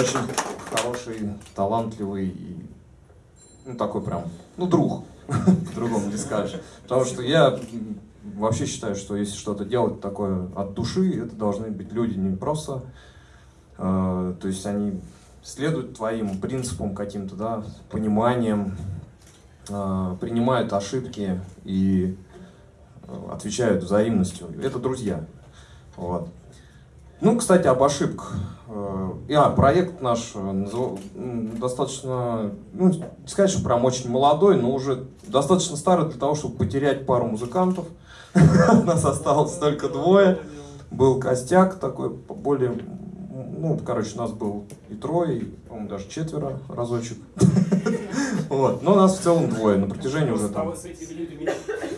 очень хороший, талантливый и ну, такой прям, ну, друг, по-другому не скажешь. Потому что я вообще считаю, что если что-то делать такое от души, это должны быть люди не просто, э, то есть они следуют твоим принципам каким-то, да, пониманием, э, принимают ошибки и э, отвечают взаимностью. Это друзья. Вот. Ну, кстати, об ошибках. Э, а, проект наш э, достаточно, ну, сказать, что прям очень молодой, но уже достаточно старый для того, чтобы потерять пару музыкантов. У нас осталось только двое. Был костяк такой, более, ну, короче, у нас был и трое, и, по-моему, даже четверо разочек. Вот. Но нас в целом двое на протяжении уже там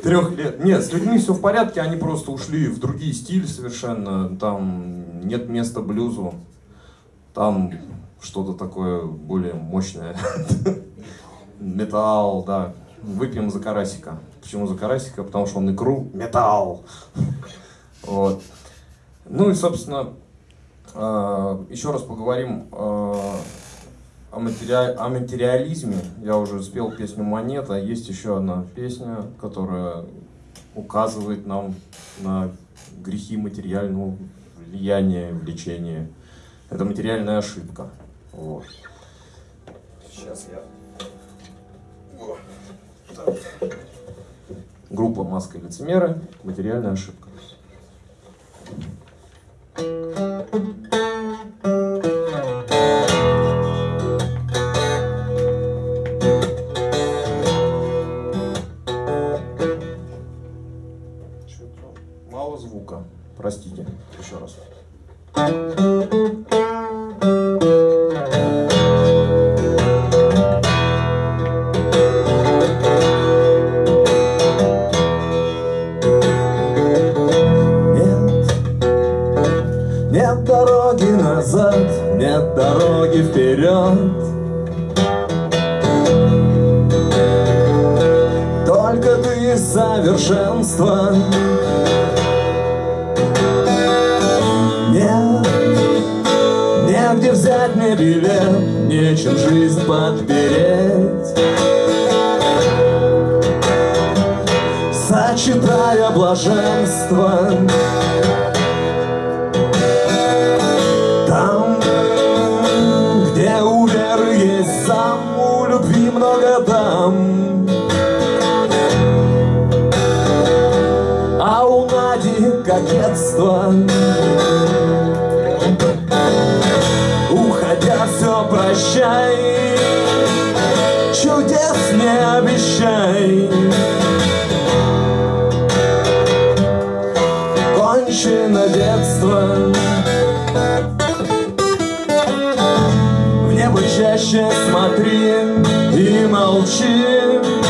трех лет. Нет, с людьми все в порядке, они просто ушли в другие стили совершенно. Там нет места блюзу. Там что-то такое более мощное. Металл, да. Выпьем за карасика. Почему за карасика? Потому что он икру металл. Вот. Ну и, собственно, а, еще раз поговорим а, о, матери... о материализме. Я уже спел песню «Монета». Есть еще одна песня, которая указывает нам на грехи материального влияния, влечения. Это материальная ошибка. Вот. Сейчас я... Группа «Маска и лицемеры. Материальная ошибка. Простите, вперед. Только ты совершенство. взять мне билет, нечем жизнь подпереть. Сочетая блаженство, кокетство. прощай. Чудес не обещай. Кончено детство. В небо чаще смотри и молчи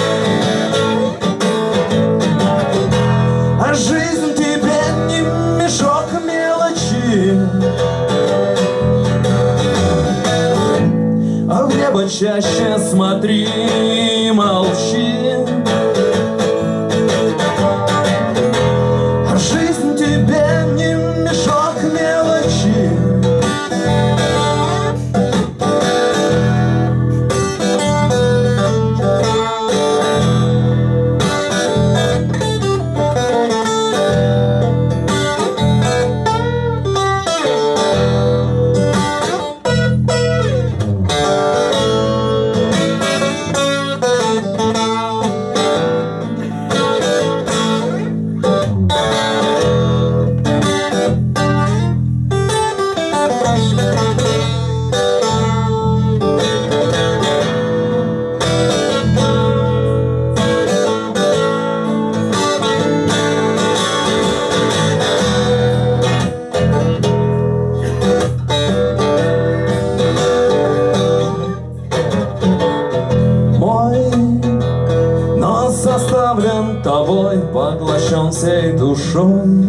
сердцем всей душой.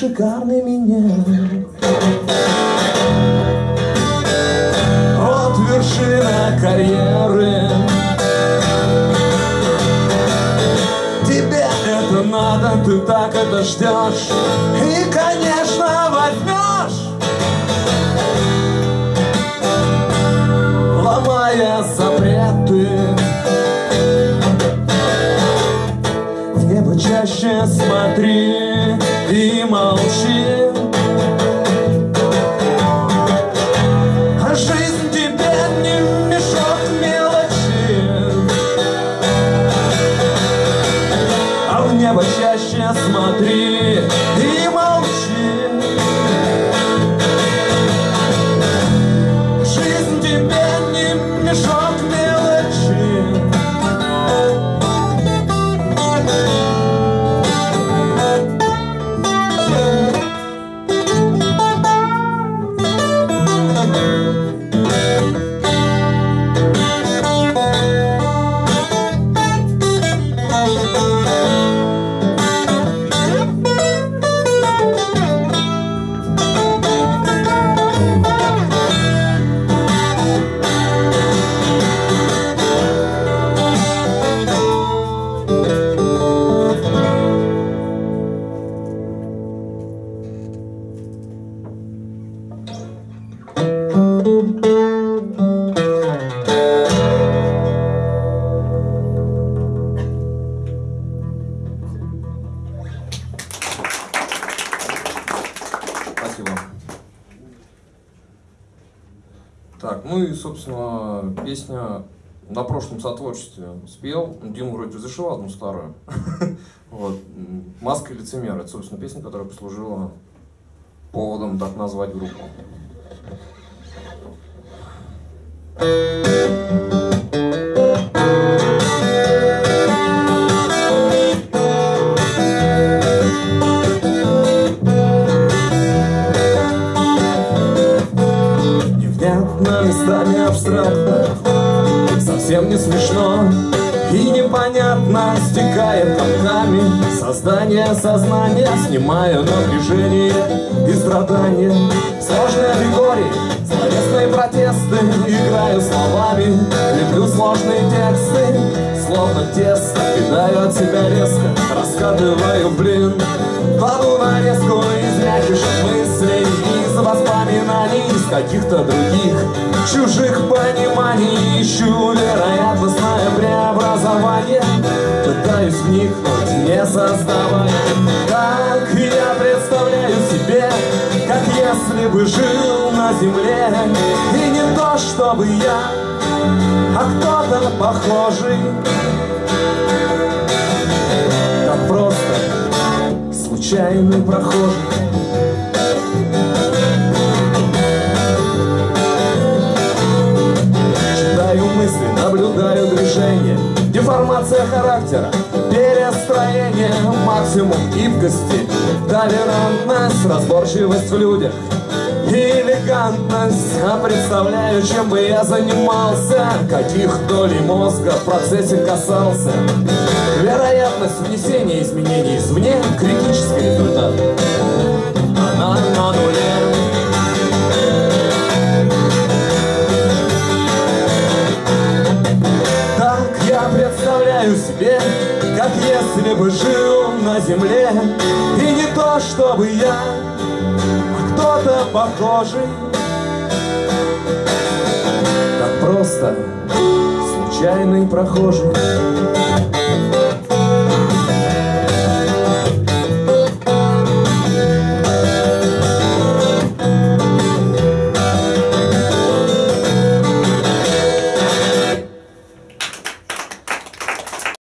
Шикарный минет Вот вершина карьеры. Тебе это надо, ты так это ждешь. И, конечно, возьмешь. Ломая запреты чаще смотри и молчи Так, ну и, собственно, песня на прошлом сотворчестве спел. Дима вроде разрешил одну старую. Вот. «Маска лицемера» — это, собственно, песня, которая послужила поводом так назвать группу. Невнятно, местами абстрактно Совсем не смешно и непонятно Стекает комками создание сознания Снимаю напряжение и страдания. Сложные аллегории, словесные протесты Играю словами, леплю сложные тексты Словно тесто, кидаю от себя резко Раскатываю, блин, кладу нарезку из мягких мыслей Из воспоминаний, из каких-то других Чужих пониманий. Ищу вероятностное преобразование. Пытаюсь вникнуть, не создавая. Как я представляю себе Как если бы жил на земле. И не то, чтобы я А кто-то похожий. Как просто случайный прохожий характера, перестроение Максимум гибкости, толерантность Разборчивость в людях. Элегантность. А представляю, чем бы я занимался. Каких долей мозга в процессе касался. Вероятность внесения изменений извне Критический результат. Она на нуле если бы жил на земле И не то, чтобы я, а кто-то похожий. Так просто случайный прохожий